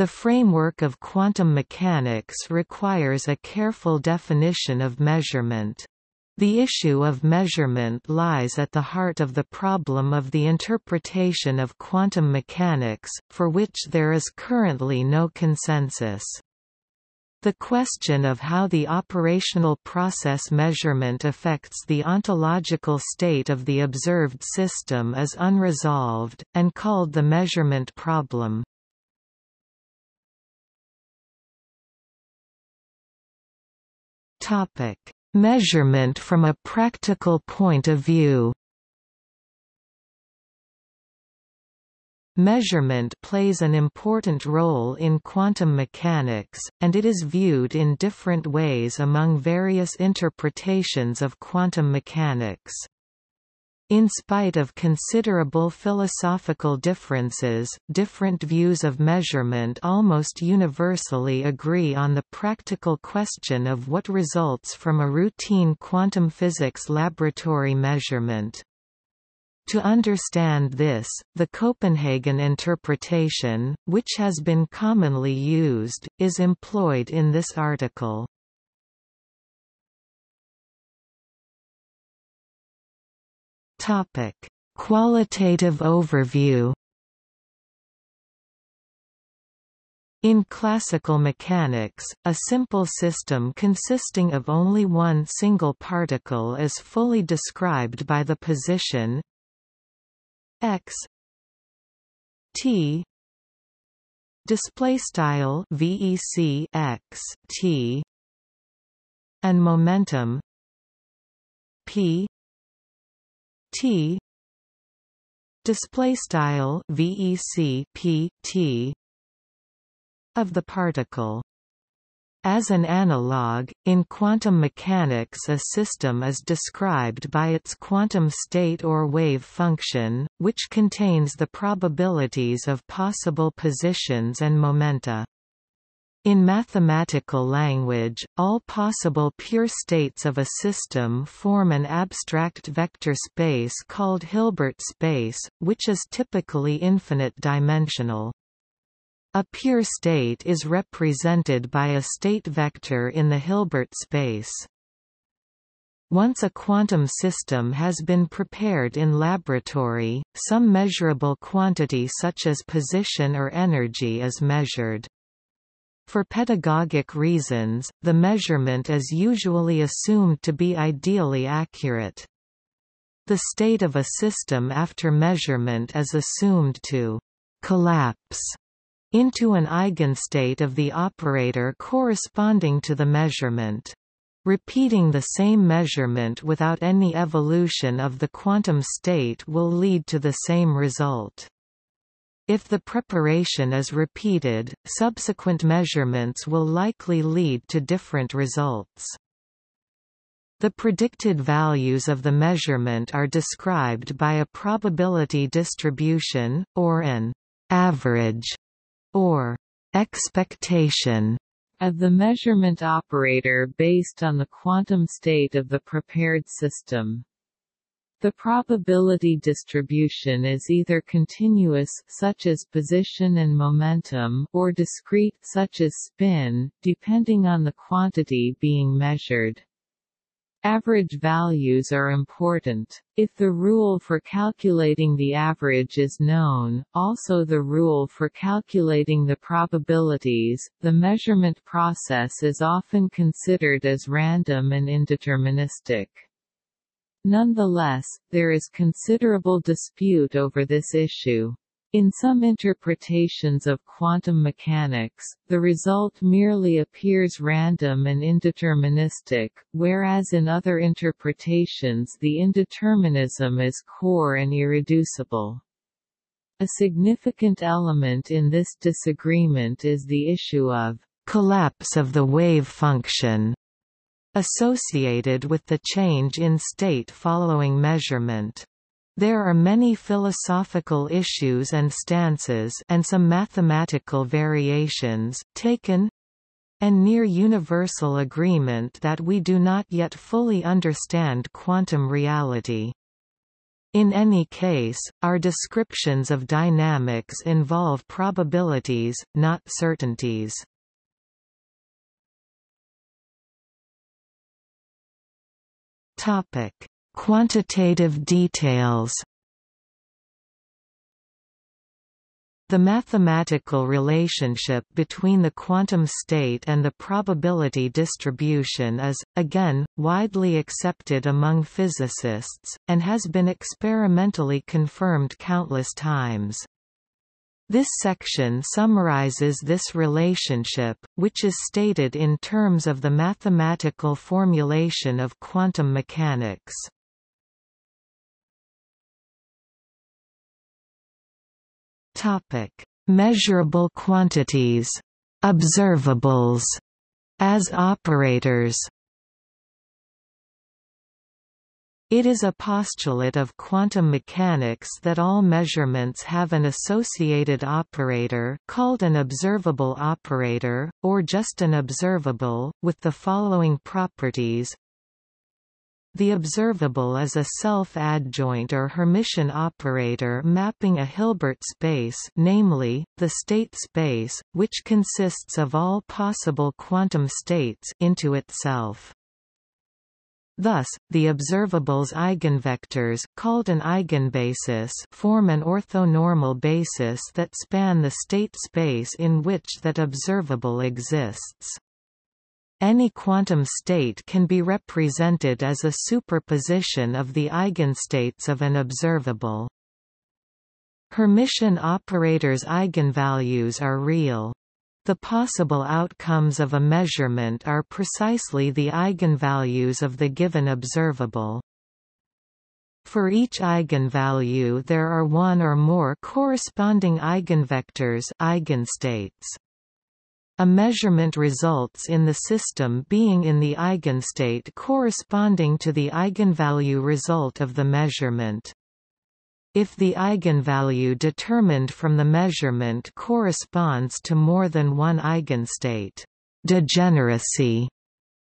The framework of quantum mechanics requires a careful definition of measurement. The issue of measurement lies at the heart of the problem of the interpretation of quantum mechanics, for which there is currently no consensus. The question of how the operational process measurement affects the ontological state of the observed system is unresolved, and called the measurement problem. Topic: Measurement from a practical point of view. Measurement plays an important role in quantum mechanics, and it is viewed in different ways among various interpretations of quantum mechanics. In spite of considerable philosophical differences, different views of measurement almost universally agree on the practical question of what results from a routine quantum physics laboratory measurement. To understand this, the Copenhagen interpretation, which has been commonly used, is employed in this article. Topic: Qualitative overview. In classical mechanics, a simple system consisting of only one single particle is fully described by the position x t display style vec x t and momentum p t. Display style vec p t. of the particle. As an analog, in quantum mechanics a system is described by its quantum state or wave function, which contains the probabilities of possible positions and momenta. In mathematical language, all possible pure states of a system form an abstract vector space called Hilbert space, which is typically infinite-dimensional. A pure state is represented by a state vector in the Hilbert space. Once a quantum system has been prepared in laboratory, some measurable quantity such as position or energy is measured. For pedagogic reasons, the measurement is usually assumed to be ideally accurate. The state of a system after measurement is assumed to collapse into an eigenstate of the operator corresponding to the measurement. Repeating the same measurement without any evolution of the quantum state will lead to the same result. If the preparation is repeated, subsequent measurements will likely lead to different results. The predicted values of the measurement are described by a probability distribution, or an average, or expectation of the measurement operator based on the quantum state of the prepared system. The probability distribution is either continuous such as position and momentum or discrete such as spin, depending on the quantity being measured. Average values are important. If the rule for calculating the average is known, also the rule for calculating the probabilities, the measurement process is often considered as random and indeterministic. Nonetheless, there is considerable dispute over this issue. In some interpretations of quantum mechanics, the result merely appears random and indeterministic, whereas in other interpretations the indeterminism is core and irreducible. A significant element in this disagreement is the issue of collapse of the wave function associated with the change in state following measurement. There are many philosophical issues and stances and some mathematical variations, taken and near universal agreement that we do not yet fully understand quantum reality. In any case, our descriptions of dynamics involve probabilities, not certainties. Topic: Quantitative details. The mathematical relationship between the quantum state and the probability distribution is, again, widely accepted among physicists, and has been experimentally confirmed countless times. This section summarizes this relationship, which is stated in terms of the mathematical formulation of quantum mechanics. Topic: Measurable quantities, observables, as operators. It is a postulate of quantum mechanics that all measurements have an associated operator called an observable operator, or just an observable, with the following properties the observable is a self-adjoint or Hermitian operator mapping a Hilbert space namely, the state space, which consists of all possible quantum states into itself. Thus, the observable's eigenvectors called an eigenbasis form an orthonormal basis that span the state space in which that observable exists. Any quantum state can be represented as a superposition of the eigenstates of an observable. Hermitian operators' eigenvalues are real. The possible outcomes of a measurement are precisely the eigenvalues of the given observable. For each eigenvalue there are one or more corresponding eigenvectors eigenstates. A measurement results in the system being in the eigenstate corresponding to the eigenvalue result of the measurement. If the eigenvalue determined from the measurement corresponds to more than one eigenstate, degeneracy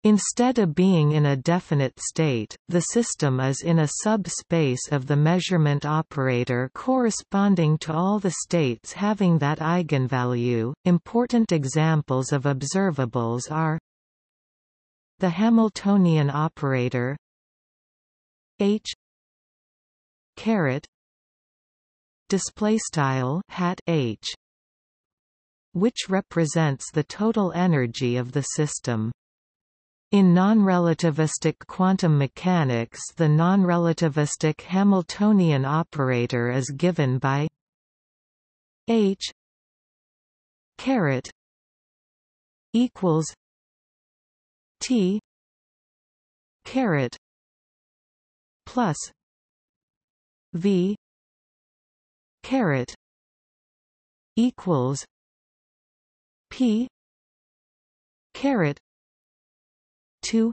Instead of being in a definite state, the system is in a subspace of the measurement operator corresponding to all the states having that eigenvalue. Important examples of observables are the Hamiltonian operator H caret display style hat H which represents the total energy of the system. In non-relativistic quantum mechanics the non-relativistic Hamiltonian operator is given by h caret equals t caret plus v caret equals p caret 2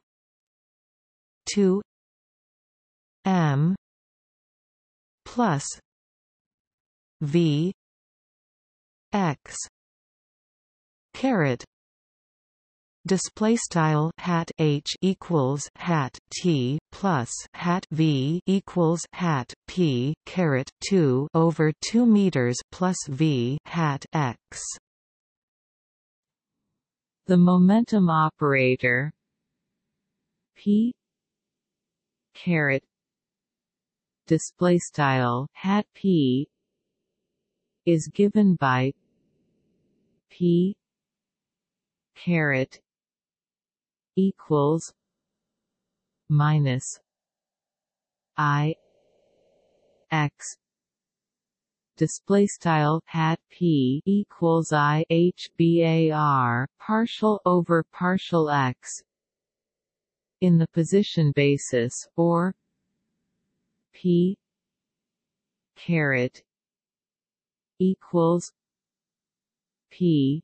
2 m plus v x caret display style hat h equals hat t plus hat v equals hat p caret 2 over 2 meters plus v hat x. The momentum operator p caret display style hat p is given by p caret equals minus i x. Display style hat p equals i h bar partial over partial x in the position basis or p caret equals p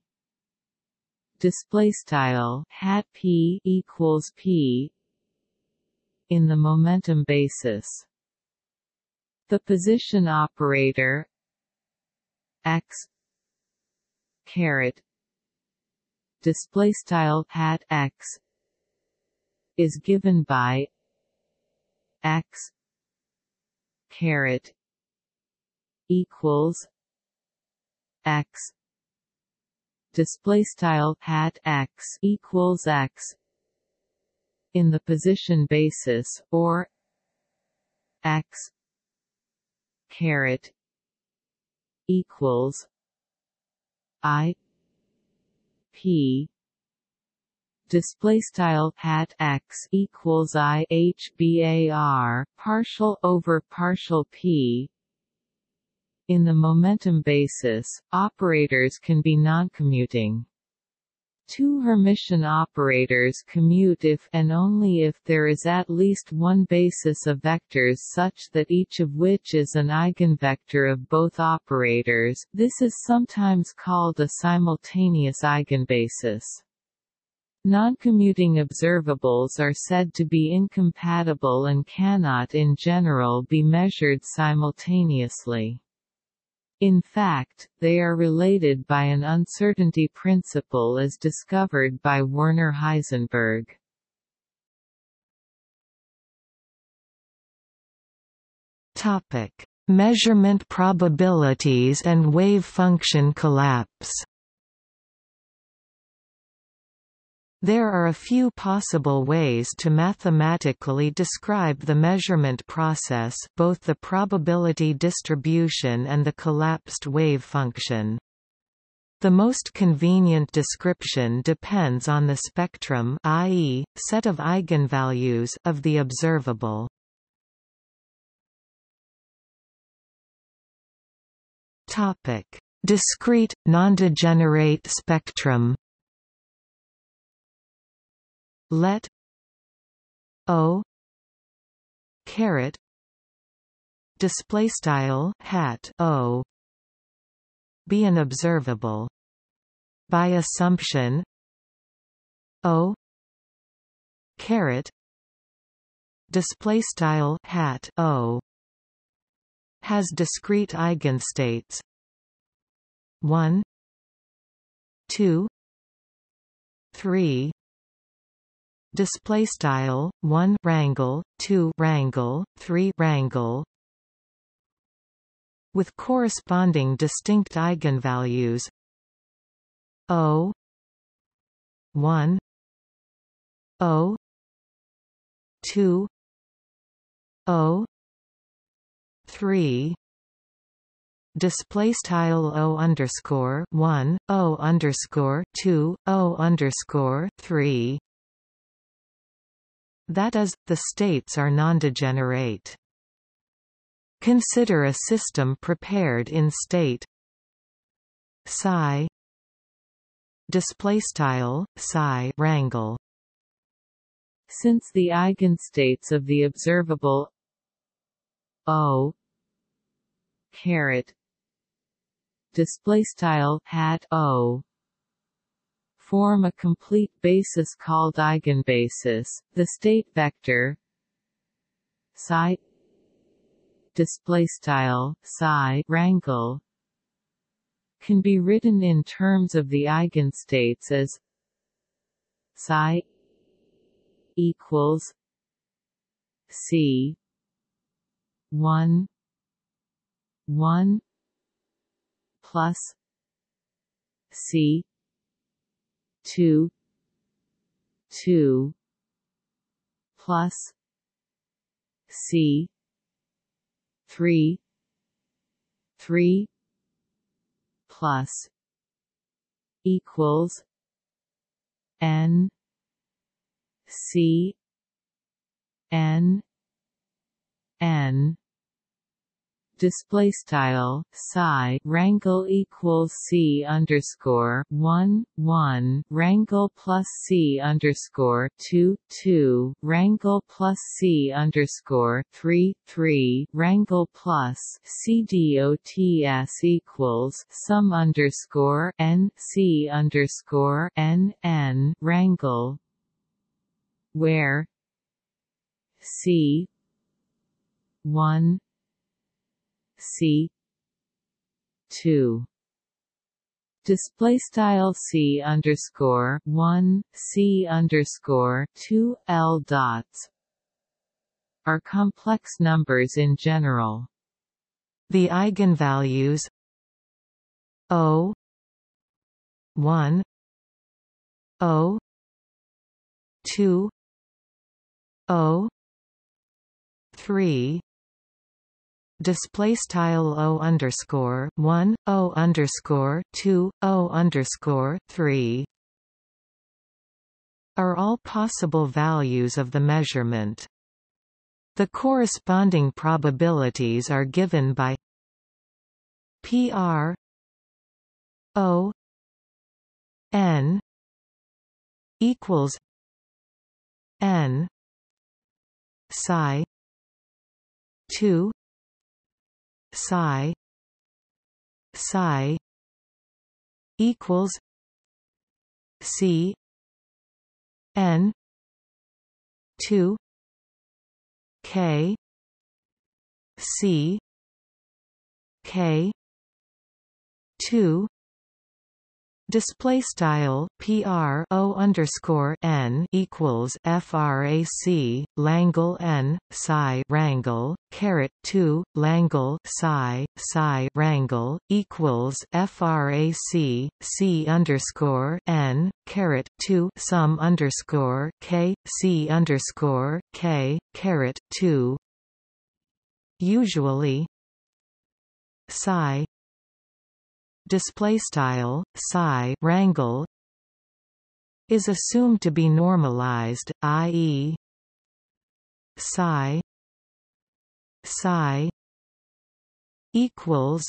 display style hat p equals p in the momentum basis. The position operator x caret display style hat x is given by x caret equals x display style hat x equals x in the position basis or x caret equals i p. Display style hat x equals i h bar partial over partial p in the momentum basis, operators can be non-commuting. Two Hermitian operators commute if and only if there is at least one basis of vectors such that each of which is an eigenvector of both operators this is sometimes called a simultaneous eigenbasis. Noncommuting observables are said to be incompatible and cannot in general be measured simultaneously. In fact, they are related by an uncertainty principle as discovered by Werner Heisenberg. Topic: Measurement probabilities and wave function collapse. There are a few possible ways to mathematically describe the measurement process both the probability distribution and the collapsed wave function. The most convenient description depends on the spectrum i.e., set of eigenvalues of the observable. Discrete, nondegenerate spectrum let o caret display style hat o be an observable. By assumption o caret display style hat o has discrete eigenstates. 1 2 3 display style 1 rangle 2 rangle 3 rangle with corresponding distinct eigenvalues. O 1 o 2 o 3 display style o underscore 1 o underscore 2 o underscore 3 that is, the states are nondegenerate. Consider a system prepared in state. Psi. Display style psi rangle since the eigenstates of the observable o. Caret. Display style hat o form a complete basis called eigenbasis, the state vector psi display style psi rangle can be written in terms of the eigenstates as psi equals c 1 1 plus c two two plus C three three plus equals N C N N display style psi rangle equals c underscore one one rangle plus c underscore two two rangle plus c underscore three three rangle plus c dots equals sum underscore n c underscore n n rangle where c one C two display style C underscore one C underscore two L dots are complex numbers in general. The eigenvalues O 1 O 2 O 3 display style o underscore 1 o underscore 2 o underscore 3 are all possible values of the measurement. The corresponding probabilities are given by PR O N equals N psi 2 psi psi equals c n 2 k c k 2 Display style PR O underscore N equals FRAC Langle N psi rangle caret two Langle psi psi rangle equals FRAC C underscore N caret two sum underscore K C underscore K caret two. Usually psi display style psi rangle is assumed to be normalized i.e. psi psi equals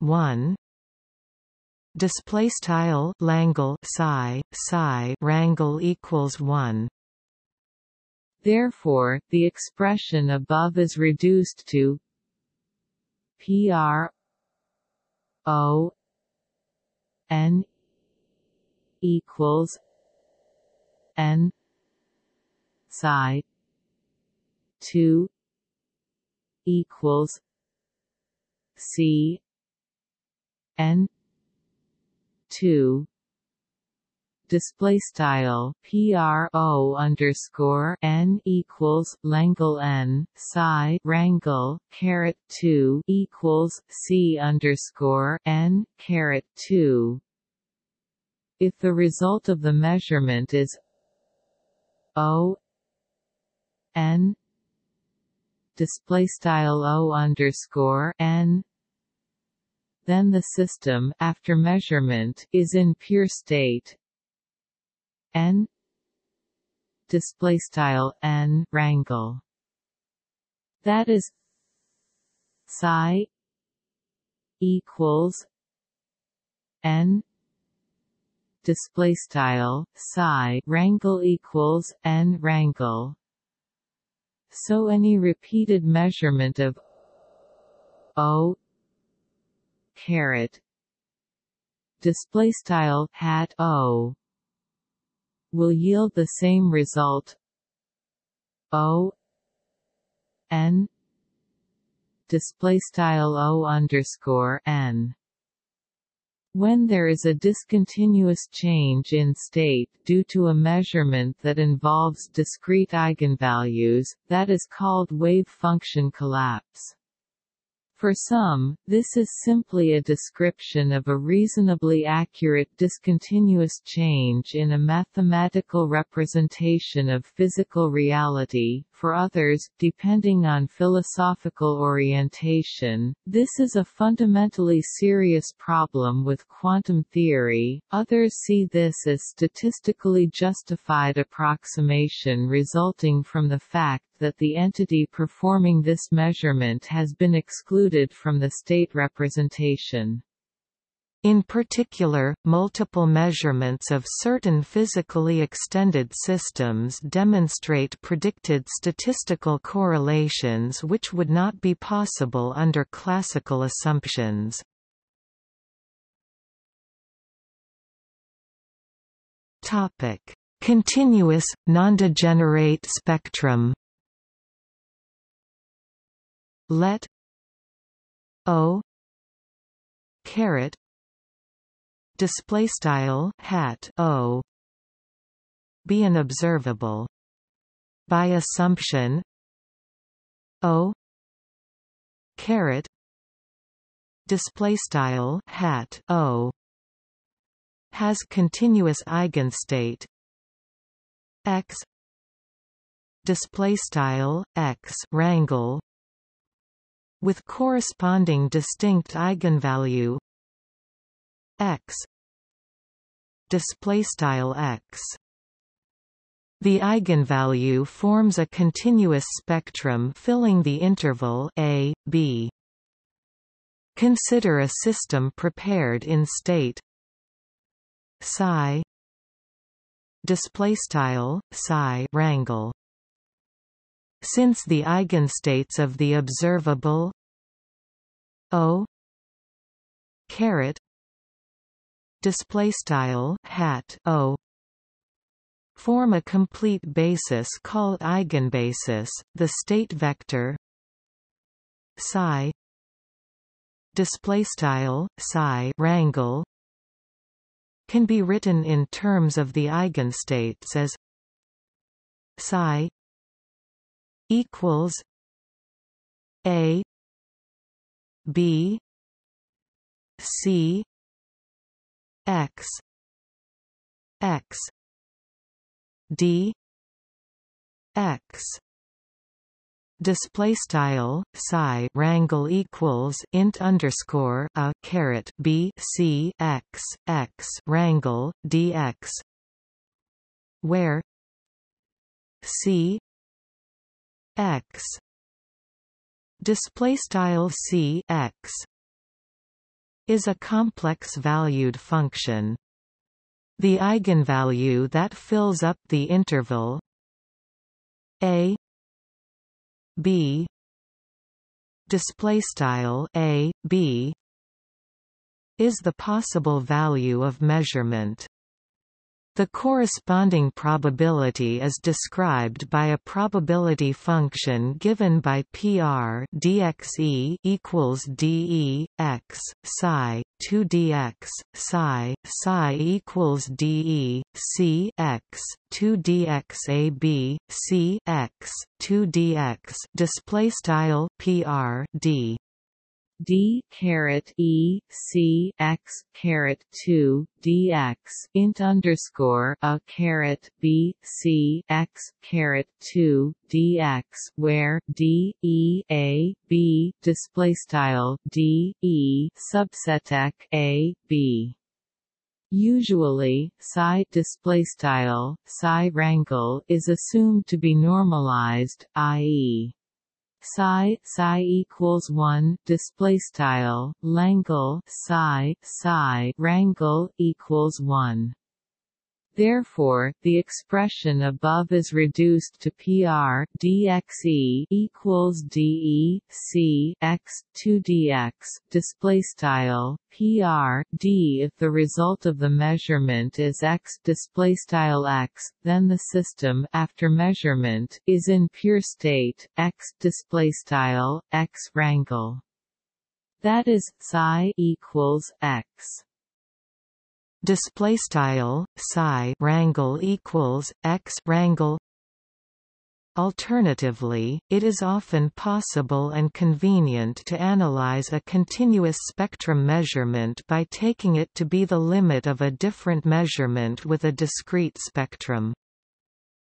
1 display style langle psi psi rangle equals 1 Therefore, the expression above is reduced to PR O N equals N psi two equals C N two display style pro underscore n equals langle n psi rangle caret 2 equals c underscore n caret 2 if the result of the measurement is o n display style o underscore n then the system after measurement is in pure state n. Display style n rangle. That is psi equals n. Display style psi rangle equals n rangle. So any repeated measurement of o caret display style hat o will yield the same result O N display style O underscore N when there is a discontinuous change in state due to a measurement that involves discrete eigenvalues, that is called wave function collapse. For some, this is simply a description of a reasonably accurate discontinuous change in a mathematical representation of physical reality, for others, depending on philosophical orientation, this is a fundamentally serious problem with quantum theory, others see this as statistically justified approximation resulting from the fact that the entity performing this measurement has been excluded from the state representation. In particular, multiple measurements of certain physically extended systems demonstrate predicted statistical correlations which would not be possible under classical assumptions. Continuous, nondegenerate spectrum. Let O caret display style hat o. Be an observable. By assumption O. Caret display style hat O. Has continuous eigenstate x. Display style x rangle with corresponding distinct eigenvalue x. Display style x. The eigenvalue forms a continuous spectrum filling the interval a b. Consider a system prepared in state psi display style psi rangle since the eigenstates of the observable o caret display style hat o. Form a complete basis called eigenbasis the state vector. Psi. Display style psi rangle can be written in terms of the eigenstates as psi equals a b c x. X. D. X. Display style psi rangle equals int underscore a caret b c x x rangle dx. Where c x. Display style c x is a complex valued function. The eigenvalue that fills up the interval a b display style a b is the possible value of measurement the corresponding probability is described by a probability function given by PR dxe equals de x psi 2 dx psi psi equals de c x 2 dx ab c x 2 dx display style PR d d caret e c x caret 2 dx int underscore a caret b c x caret 2 dx where d e a b display style d e subset a b. Usually, psi display style psi rangle is assumed to be normalized, i.e psi psi equals 1 display style langle psi psi rangle equals 1 Therefore, the expression above is reduced to PR dxe equals de c x 2 dx display style PR d. If the result of the measurement is x display style x, then the system after measurement is in pure state x display style x rangle. That is psi equals x display style psi rangle equals x rangle Alternatively, it is often possible and convenient to analyze a continuous spectrum measurement by taking it to be the limit of a different measurement with a discrete spectrum.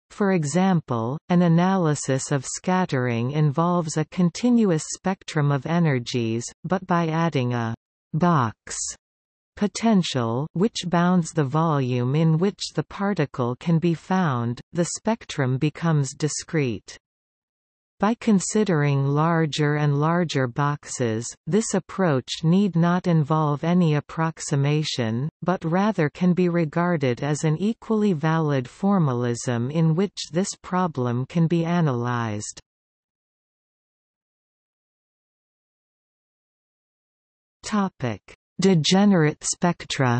For example, an analysis of scattering involves a continuous spectrum of energies, but by adding a box potential which bounds the volume in which the particle can be found, the spectrum becomes discrete. By considering larger and larger boxes, this approach need not involve any approximation, but rather can be regarded as an equally valid formalism in which this problem can be analyzed. Topic: Degenerate spectra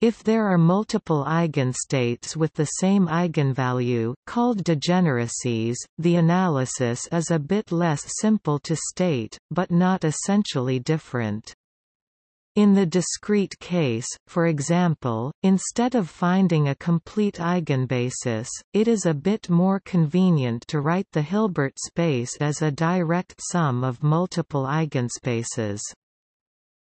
if there are multiple eigenstates with the same eigenvalue, called degeneracies, the analysis is a bit less simple to state, but not essentially different. In the discrete case, for example, instead of finding a complete eigenbasis, it is a bit more convenient to write the Hilbert space as a direct sum of multiple eigenspaces.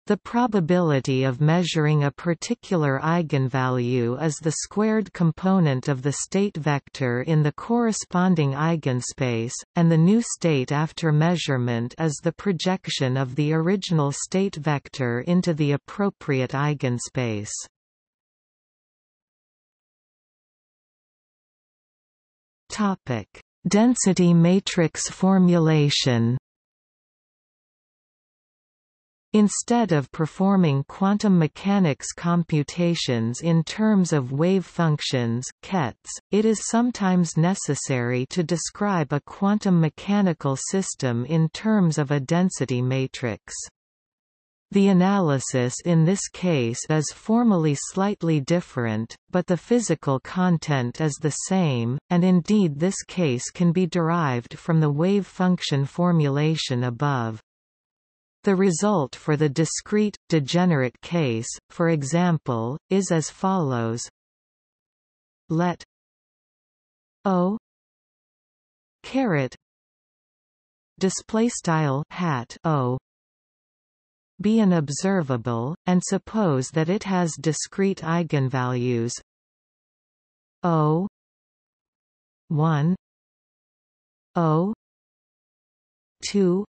The probability of measuring a particular eigenvalue is the squared component of the state vector in the corresponding eigenspace, and the new state after measurement is the projection of the original state vector into the appropriate eigenspace. Density matrix formulation Instead of performing quantum mechanics computations in terms of wave functions kets, it is sometimes necessary to describe a quantum mechanical system in terms of a density matrix. The analysis in this case is formally slightly different, but the physical content is the same, and indeed this case can be derived from the wave function formulation above. The result for the discrete, degenerate case, for example, is as follows. Let O caret display style hat O be an observable, and suppose that it has discrete eigenvalues. O 1 O 2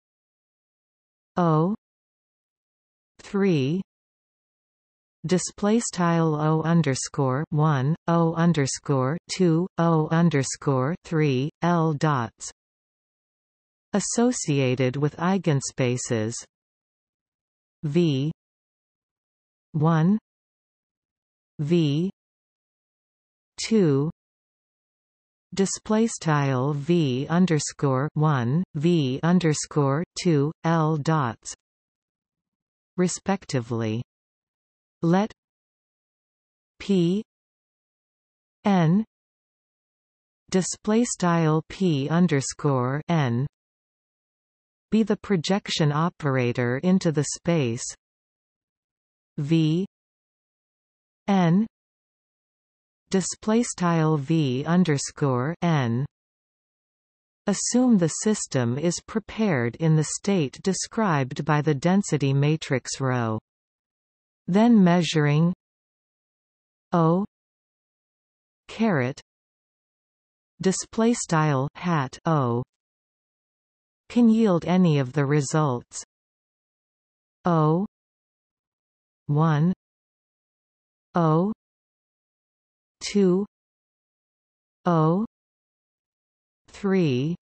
O three. Display style O underscore one O underscore two O underscore three L dots. Associated with eigenspaces. V. one. V. two display style v underscore one v underscore two l dots respectively. Let p n display style p underscore n be the projection operator into the space v n display style v underscore n Assume the system is prepared in the state described by the density matrix ρ. Then measuring O caret display style hat O can yield any of the results O 1 O two O three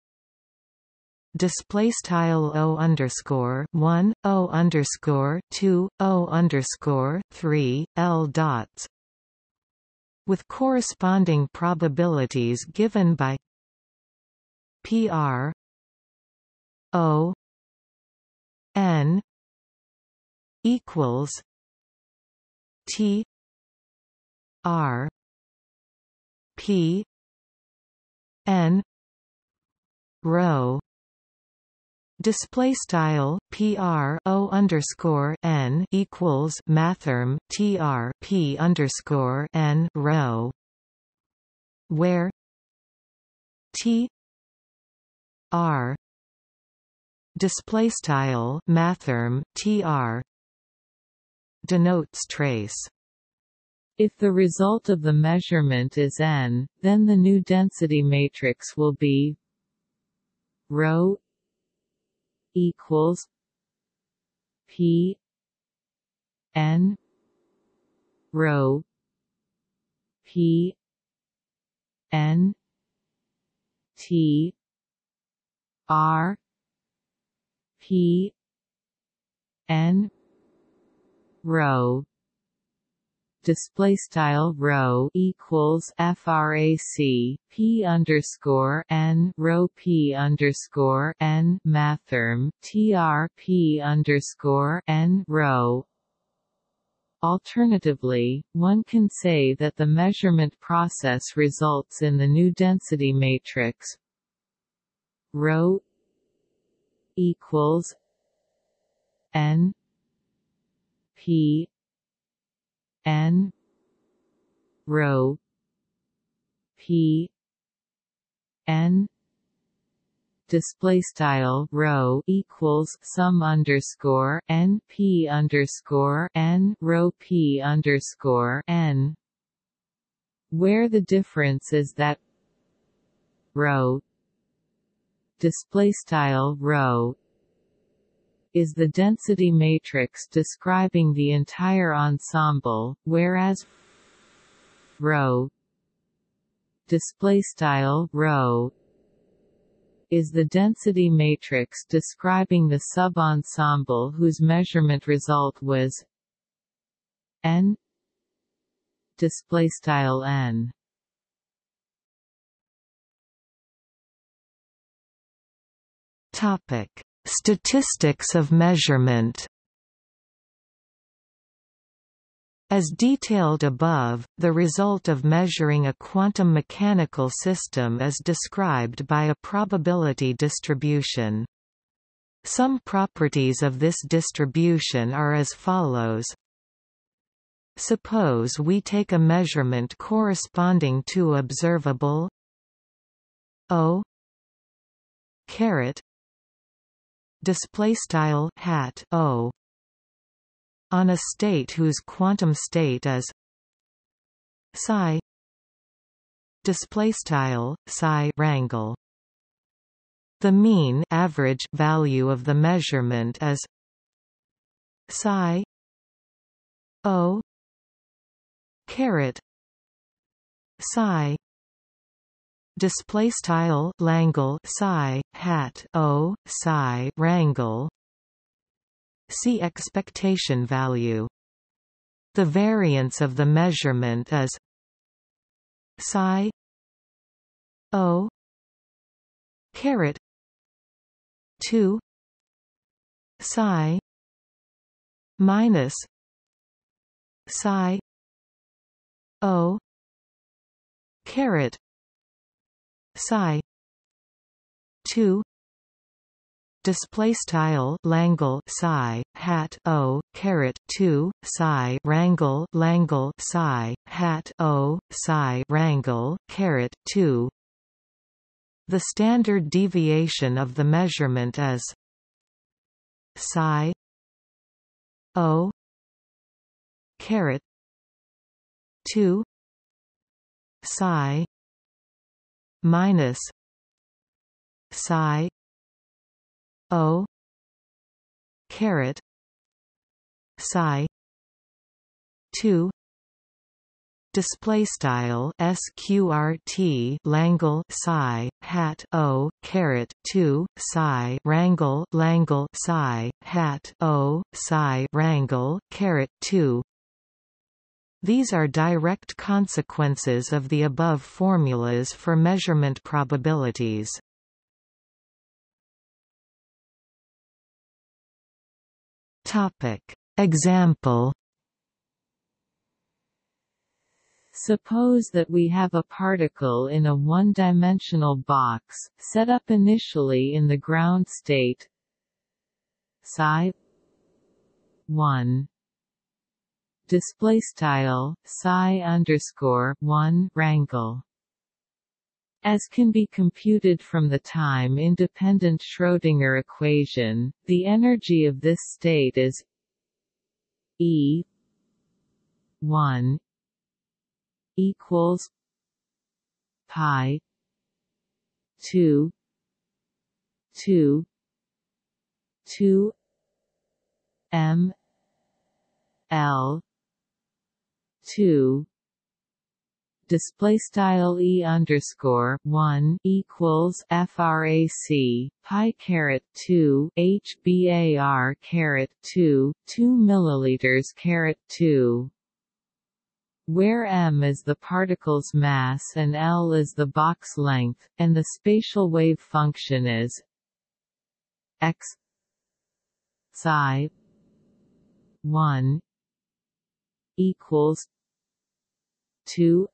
display style O underscore one O underscore two O underscore three L dots with corresponding probabilities given by PR O N equals T R P N row. Display style PR O underscore N equals mathrm TR P underscore N row. Where T R. Display style mathrm TR denotes trace if the result of the measurement is n, then the new density matrix will be rho equals p n rho p n t r p n rho display style rho equals frac p underscore n rho p underscore n mathrm tr p underscore n rho Alternatively, one can say that the measurement process results in the new density matrix. Rho equals n p n rho p n display style rho equals sum underscore n p underscore n rho p underscore n. Where the difference is that rho display style rho is the density matrix describing the entire ensemble whereas rho display style rho is the density matrix describing the subensemble whose measurement result was n display style n. Topic statistics of measurement As detailed above, the result of measuring a quantum mechanical system is described by a probability distribution. Some properties of this distribution are as follows. Suppose we take a measurement corresponding to observable O caret display style hat O on a state whose quantum state is psi display style psi rangle the mean average value of the measurement is psi o caret psi display style langle psi hat o psi rangle See expectation value. The variance of the measurement is psi o caret 2 psi minus psi o caret psi. 2 display style Langle psi hat O caret 2 psi rangle Langle psi hat O psi rangle caret 2 the standard deviation of the measurement is psi O caret 2 psi minus psi O caret psi 2 display style sqrt langle psi hat o caret 2 psi rangle langle psi hat o psi rangle caret 2 these are direct consequences of the above formulas for measurement probabilities Topic. Example Suppose that we have a particle in a one-dimensional box, set up initially in the ground state psi 1 display style psi underscore 1 rangle as can be computed from the time-independent Schrödinger equation, the energy of this state is E 1 equals pi 2 2 2 m l 2 display style e underscore one equals frac pi caret two hbar caret two two milliliters caret two. Where m is the particle's mass and l is the box length, and the spatial wave function is x psi 1 equals 2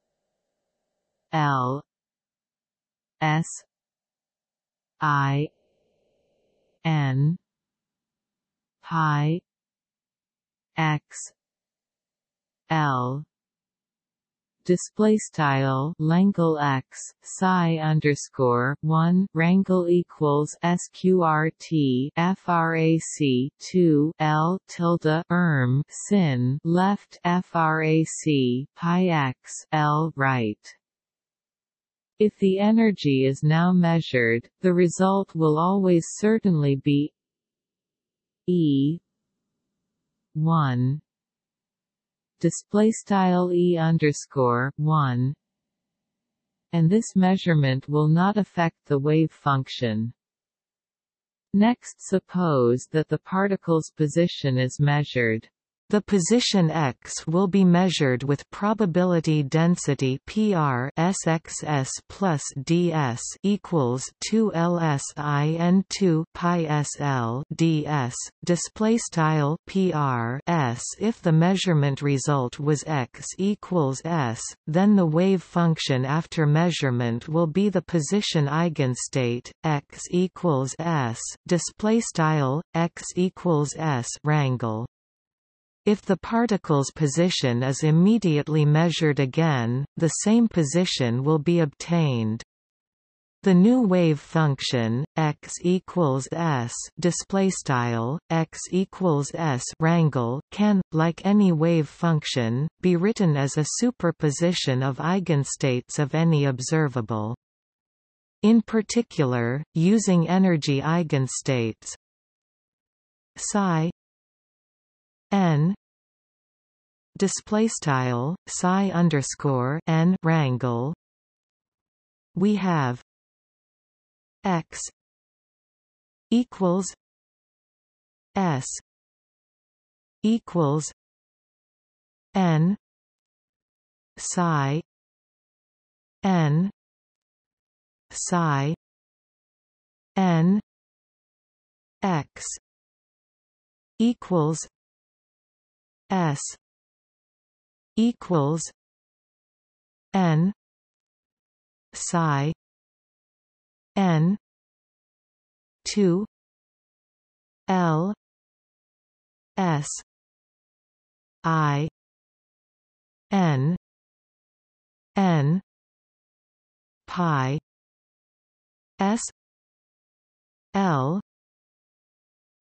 L S I N pi x l display style Langle X psi underscore one rangle equals sqrt frac 2 L tilde erm sin left frac pi x L right. If the energy is now measured, the result will always certainly be E 1 display style e underscore one, and this measurement will not affect the wave function. Next suppose that the particle's position is measured. The position x will be measured with probability density PR SXS plus ds equals 2 LSI 2 pi SL ds. Display style PR S. If the measurement result was x equals s, then the wave function after measurement will be the position eigenstate x equals s. Display style x equals s rangle. If the particle's position is immediately measured again, the same position will be obtained. The new wave function x equals s display style x equals s rangle can, like any wave function, be written as a superposition of eigenstates of any observable. In particular, using energy eigenstates psi n. Display style psi underscore n rangle we have x equals s equals n psi n psi n x equals S equals N psi N two L S I N N pi S L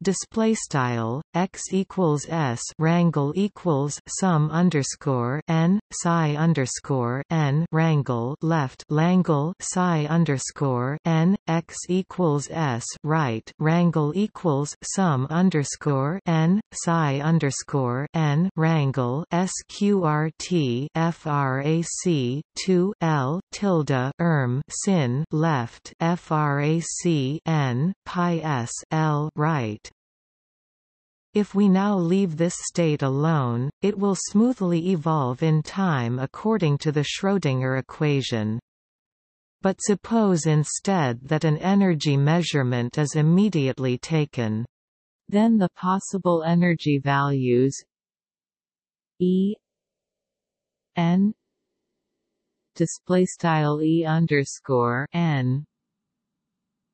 display style x equals s rangle equals sum underscore n psi underscore n rangle left langle psi underscore n x equals s right rangle equals sum underscore n psi underscore n rangle sqrt frac 2 l tilde erm sin left frac n pi s l right if we now leave this state alone, it will smoothly evolve in time according to the Schrödinger equation. But suppose instead that an energy measurement is immediately taken. Then the possible energy values E n display style E underscore n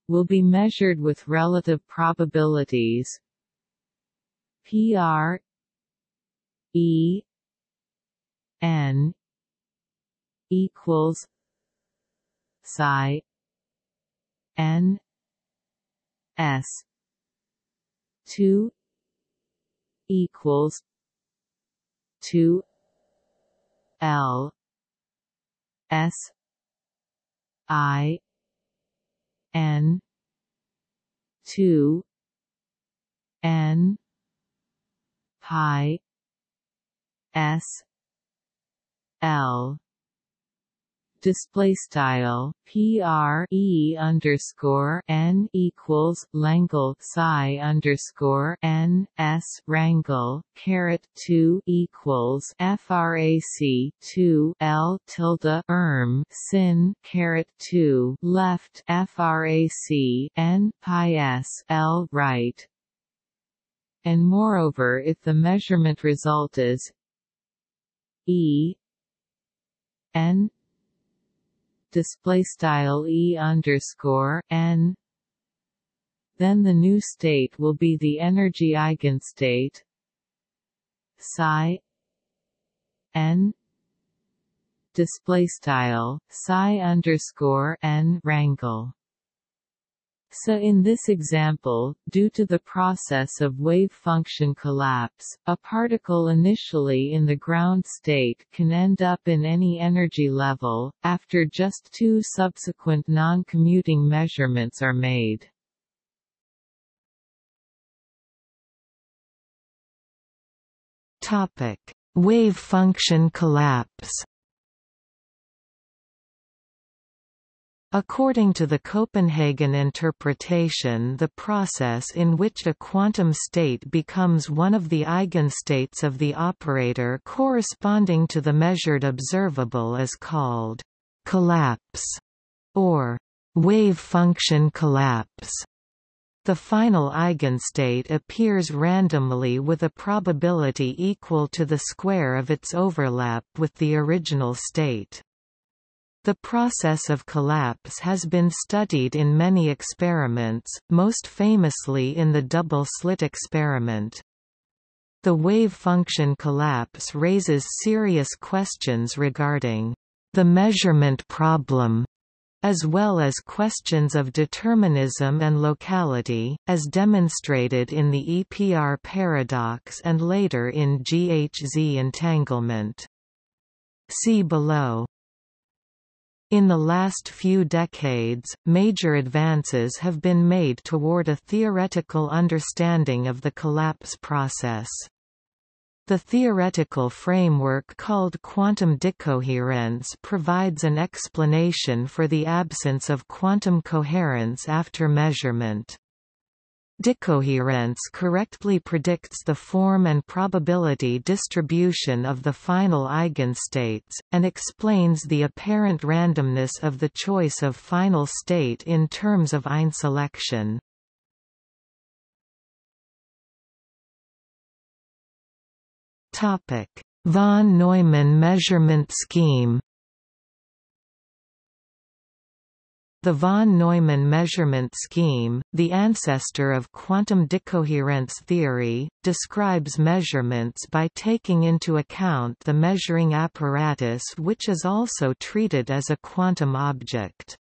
will be measured with relative probabilities PR E N equals psi N S two equals two L S I N two N pi s. L. Display style. PR E underscore N equals Langle. Psi underscore N S rangle caret two equals FRAC two L tilde erm. Sin. Caret two. Left. FRAC N. Pi S. L. Right and moreover if the measurement result is E N display style E underscore N then the new state will be the energy eigenstate psi n display style psi underscore n rangle so in this example, due to the process of wave function collapse, a particle initially in the ground state can end up in any energy level, after just two subsequent non-commuting measurements are made. Wave function collapse According to the Copenhagen interpretation the process in which a quantum state becomes one of the eigenstates of the operator corresponding to the measured observable is called «collapse» or «wave function collapse». The final eigenstate appears randomly with a probability equal to the square of its overlap with the original state. The process of collapse has been studied in many experiments, most famously in the double-slit experiment. The wave function collapse raises serious questions regarding the measurement problem as well as questions of determinism and locality, as demonstrated in the EPR paradox and later in GHZ entanglement. See below. In the last few decades, major advances have been made toward a theoretical understanding of the collapse process. The theoretical framework called quantum decoherence provides an explanation for the absence of quantum coherence after measurement. Decoherence correctly predicts the form and probability distribution of the final eigenstates, and explains the apparent randomness of the choice of final state in terms of einselection. Von Neumann measurement scheme The von Neumann measurement scheme, the ancestor of quantum decoherence theory, describes measurements by taking into account the measuring apparatus which is also treated as a quantum object.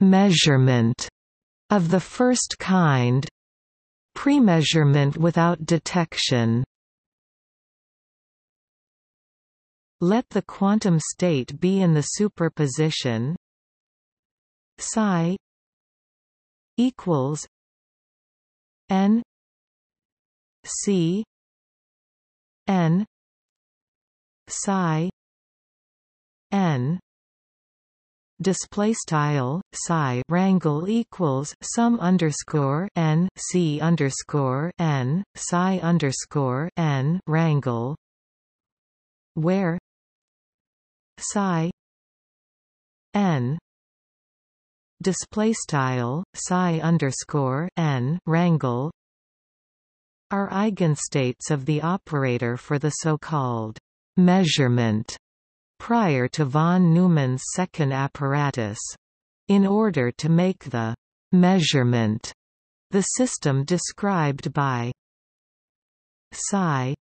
Measurement of the first kind. Premeasurement without detection Let the quantum state be in the superposition. Psi equals n c n psi n. Display style psi rangle equals sum underscore n c underscore n psi underscore n rangle where psi n display style psi underscore n rangle are eigenstates of the operator for the so-called measurement prior to von Neumann's second apparatus. In order to make the measurement the system described by psi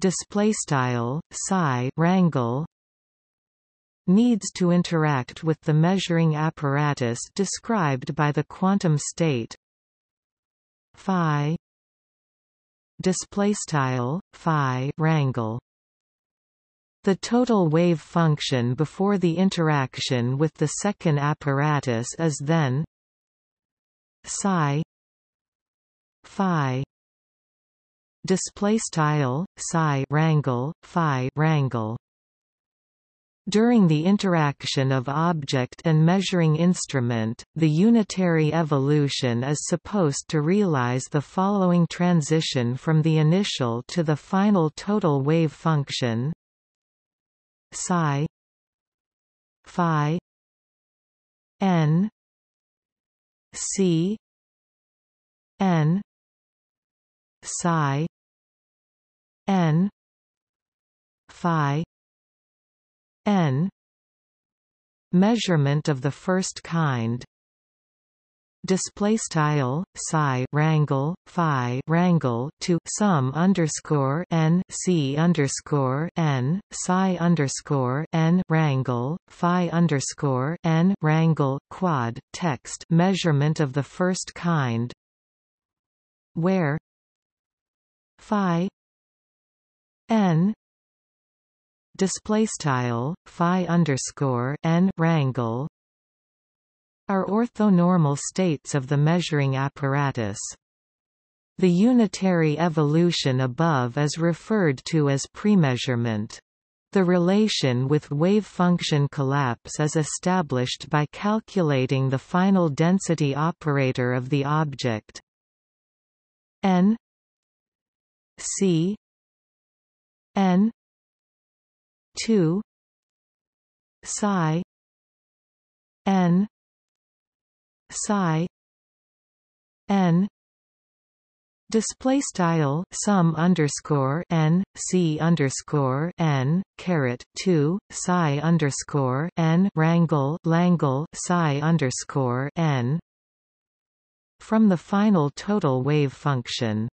display style psi rangle needs to interact with the measuring apparatus described by the quantum state phi display style phi rangle the total wave function before the interaction with the second apparatus is then psi phi display style psi rangle phi rangle during the interaction of object and measuring instrument, the unitary evolution is supposed to realize the following transition from the initial to the final total wave function psi phi n c n psi n phi n measurement of the first kind. Display style psi rangle phi rangle to sum underscore n c underscore n psi underscore n rangle phi underscore n rangle quad text measurement of the first kind. Where phi n display style phi underscore n rangle are orthonormal states of the measuring apparatus. The unitary evolution above is referred to as premeasurement. The relation with wave function collapse is established by calculating the final density operator of the object n c n 2 psi n psi n. Display style sum underscore n c underscore n caret 2 psi underscore n rangle langle psi underscore n. From the final total wave function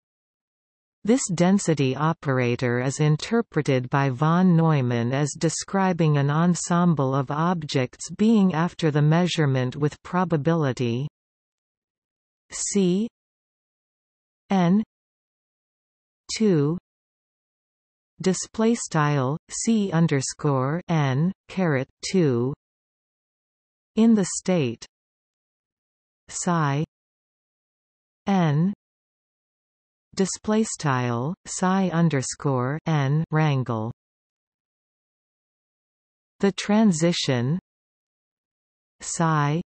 this density operator is interpreted by von Neumann as describing an ensemble of objects being after the measurement with probability C n 2 display style C underscore n caret 2 in the state psi n display style psi underscore n rangle the transition psi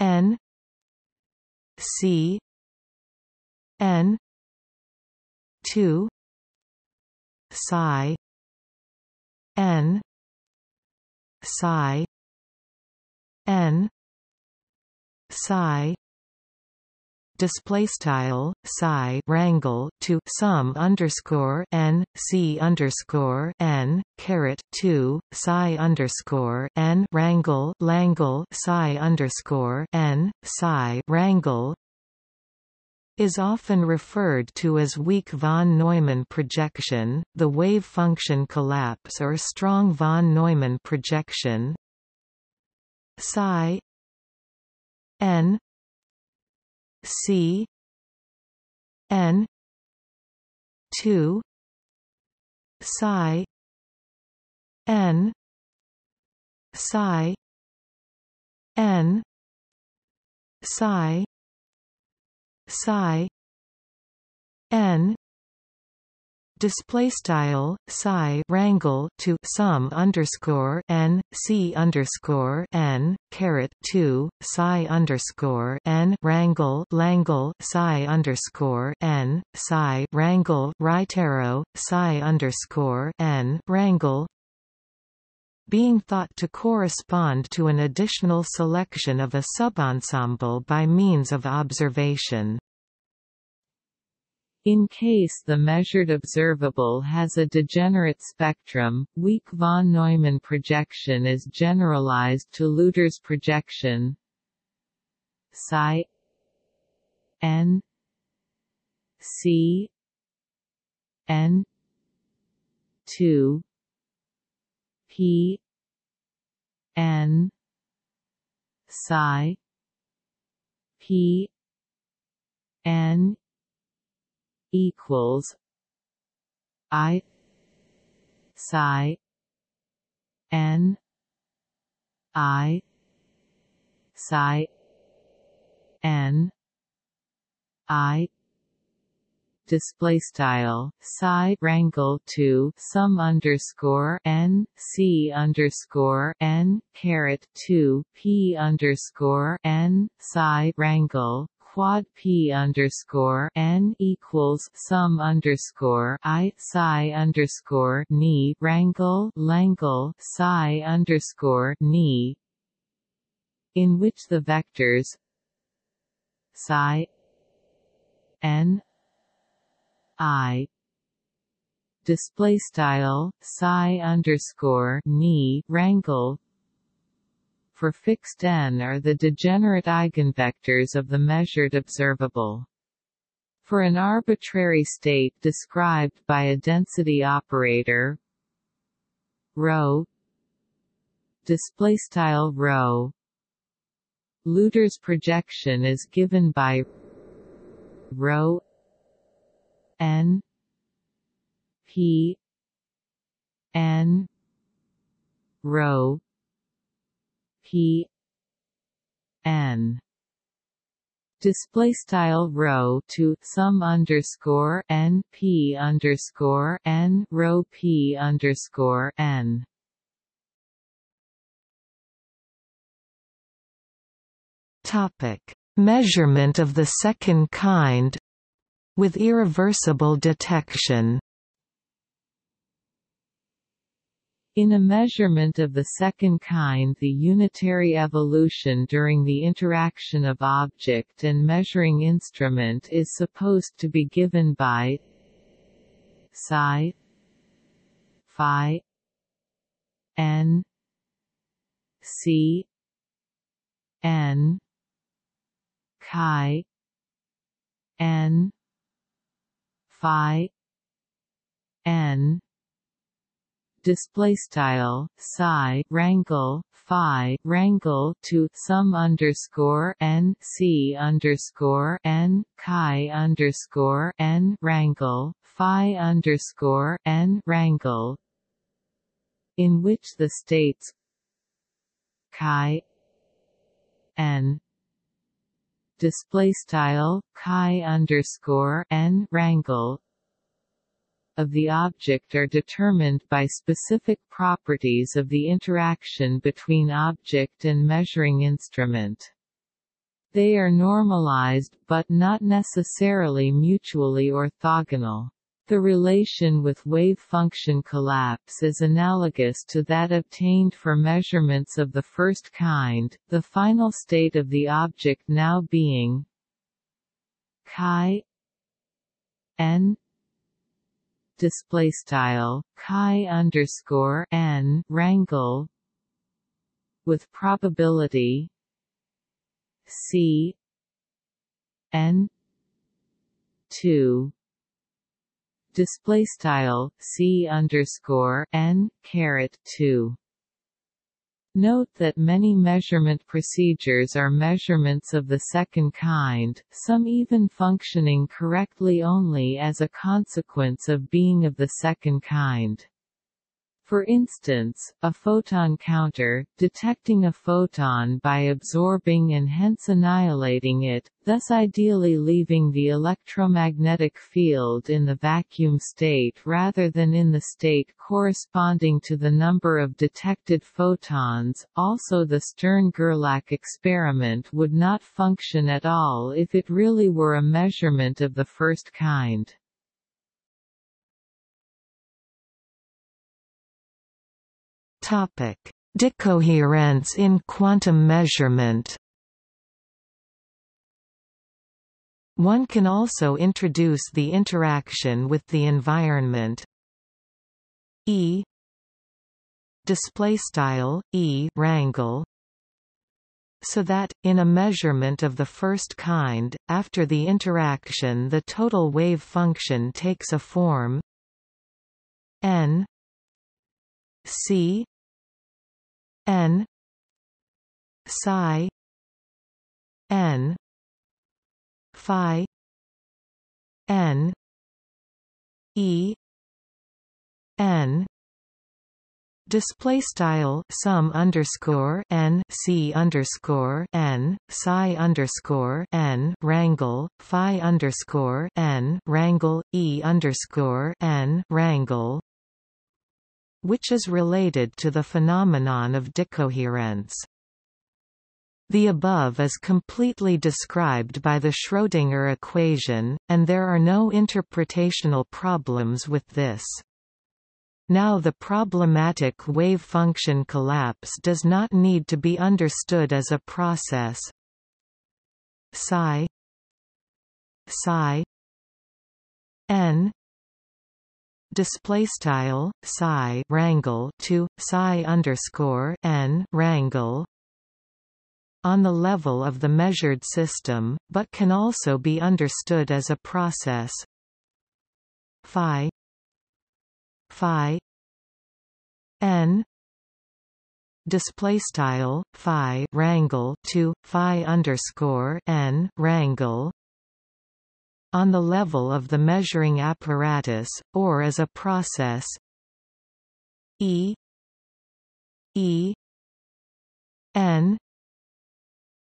n c n 2 psi n psi n psi display style psi rangle to sum underscore n c underscore n caret 2 psi underscore n rangle langle psi underscore n psi rangle is often referred to as weak von Neumann projection, the wave function collapse or strong von Neumann projection. Psi n C N two Psi N Psi N Psi Psi N display style psi rangle to sum underscore n c underscore n caret 2 psi underscore n rangle langle psi underscore n psi rangle right arrow psi underscore n rangle being thought to correspond to an additional selection of a subensemble by means of observation. In case the measured observable has a degenerate spectrum, weak von Neumann projection is generalized to Lüders projection psi n c n 2 p n psi p n equals I psi N I psi N I display style psi rangle to sum underscore n c underscore n caret 2 p underscore n psi rangle quad p underscore n equals sum underscore i psi underscore ni rangle langle psi underscore ni in which the vectors psi n i display style psi underscore ni rangle for fixed n are the degenerate eigenvectors of the measured observable. For an arbitrary state described by a density operator rho display style rho Lüders projection is given by rho n p n rho p n. Display style rho to sum underscore n p underscore n rho p underscore n. Topic: Measurement of the second kind with irreversible detection. In a measurement of the second kind the unitary evolution during the interaction of object and measuring instrument is supposed to be given by psi phi n c n chi n phi n display style psi rangle phi rangle to sum underscore n c underscore n chi underscore n rangle phi underscore n rangle in which the states chi n display style chi underscore n rangle of the object are determined by specific properties of the interaction between object and measuring instrument. They are normalized but not necessarily mutually orthogonal. The relation with wave function collapse is analogous to that obtained for measurements of the first kind, the final state of the object now being chi n display style chi underscore n rangle with probability c n 2 display style c underscore n caret 2 Note that many measurement procedures are measurements of the second kind, some even functioning correctly only as a consequence of being of the second kind. For instance, a photon counter, detecting a photon by absorbing and hence annihilating it, thus ideally leaving the electromagnetic field in the vacuum state rather than in the state corresponding to the number of detected photons. Also the Stern-Gerlach experiment would not function at all if it really were a measurement of the first kind. Topic: Decoherence in quantum measurement. One can also introduce the interaction with the environment. E. Display style E. Rangle so that, in a measurement of the first kind, after the interaction the total wave function takes a form. N. C n. Psi. N. Phi. N. E. N. Display style sum underscore n c underscore n psi underscore n rangle phi underscore n rangle e underscore n rangle which is related to the phenomenon of decoherence. The above is completely described by the Schrödinger equation, and there are no interpretational problems with this. Now the problematic wave function collapse does not need to be understood as a process psi psi n display style psi rangle to psi underscore n rangle on the level of the measured system, but can also be understood as a process. Phi phi n display style phi rangle to phi underscore n rangle on the level of the measuring apparatus or as a process. E e n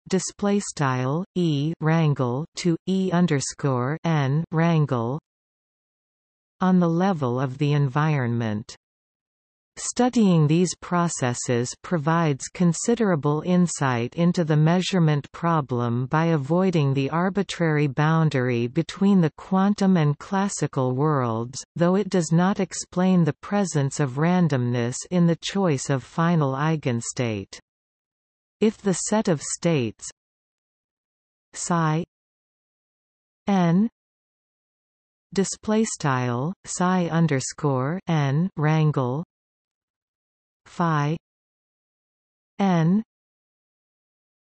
display style e rangle to e underscore n rangle on the level of the environment Studying these processes provides considerable insight into the measurement problem by avoiding the arbitrary boundary between the quantum and classical worlds, though it does not explain the presence of randomness in the choice of final eigenstate. If the set of states psi n display style psi underscore n rangle phi n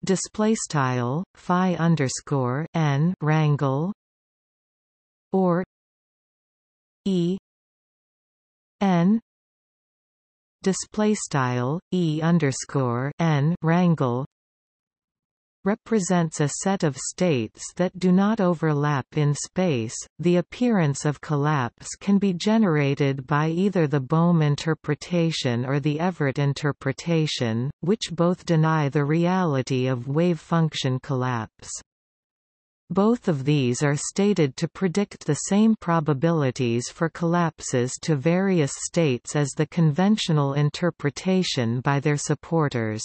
display style phi underscore n rangle or e n display style e underscore n rangle represents a set of states that do not overlap in space. The appearance of collapse can be generated by either the Bohm interpretation or the Everett interpretation, which both deny the reality of wave function collapse. Both of these are stated to predict the same probabilities for collapses to various states as the conventional interpretation by their supporters.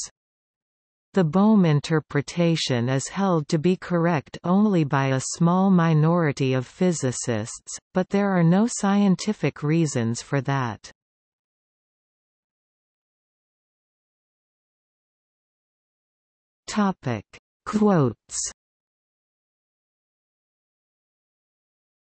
The Bohm interpretation is held to be correct only by a small minority of physicists, but there are no scientific reasons for that. Topic: Quotes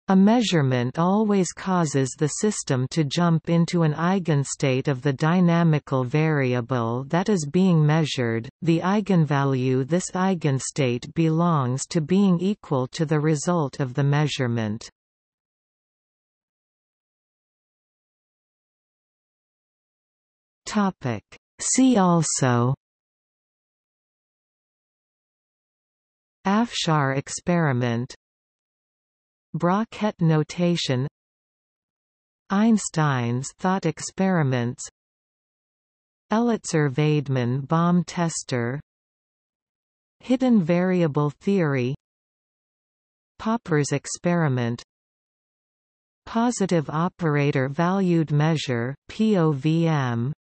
A measurement always causes the system to jump into an eigenstate of the dynamical variable that is being measured, the eigenvalue this eigenstate belongs to being equal to the result of the measurement. See also Afshar experiment Bra-Ket notation Einstein's thought experiments Elitzur-Vaidman bomb tester Hidden variable theory Popper's experiment Positive operator valued measure POVM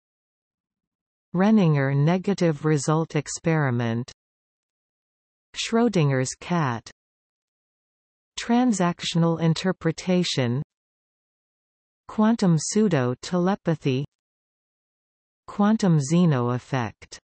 Renninger negative result experiment Schrödinger's cat Transactional interpretation. Quantum pseudo-telepathy. Quantum Zeno effect